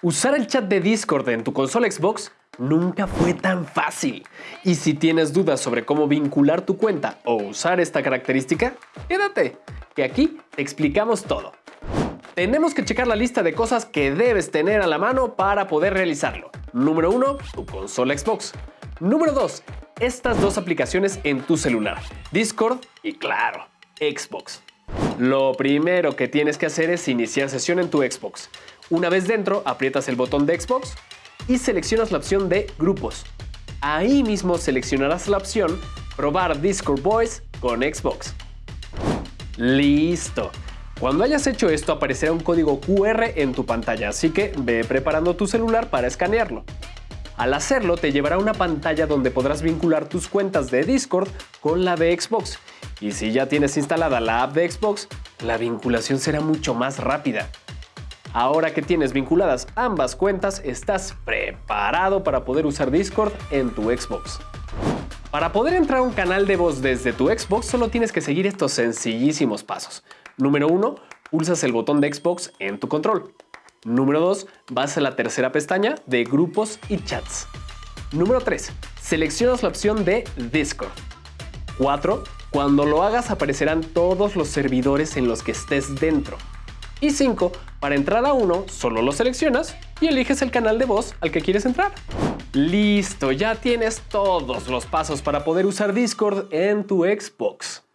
Usar el chat de Discord en tu consola Xbox nunca fue tan fácil. Y si tienes dudas sobre cómo vincular tu cuenta o usar esta característica, quédate, que aquí te explicamos todo. Tenemos que checar la lista de cosas que debes tener a la mano para poder realizarlo. Número 1, tu consola Xbox. Número 2, estas dos aplicaciones en tu celular, Discord y claro, Xbox. Lo primero que tienes que hacer es iniciar sesión en tu Xbox. Una vez dentro, aprietas el botón de Xbox y seleccionas la opción de Grupos. Ahí mismo seleccionarás la opción Probar Discord Voice con Xbox. ¡Listo! Cuando hayas hecho esto aparecerá un código QR en tu pantalla, así que ve preparando tu celular para escanearlo. Al hacerlo te llevará a una pantalla donde podrás vincular tus cuentas de Discord con la de Xbox. Y si ya tienes instalada la app de Xbox, la vinculación será mucho más rápida. Ahora que tienes vinculadas ambas cuentas, estás preparado para poder usar Discord en tu Xbox. Para poder entrar a un canal de voz desde tu Xbox solo tienes que seguir estos sencillísimos pasos. Número 1. Pulsas el botón de Xbox en tu control. Número 2. Vas a la tercera pestaña de grupos y chats. Número 3. Seleccionas la opción de Discord. 4. Cuando lo hagas aparecerán todos los servidores en los que estés dentro. Y 5. Para entrar a uno, solo lo seleccionas y eliges el canal de voz al que quieres entrar. Listo, ya tienes todos los pasos para poder usar Discord en tu Xbox.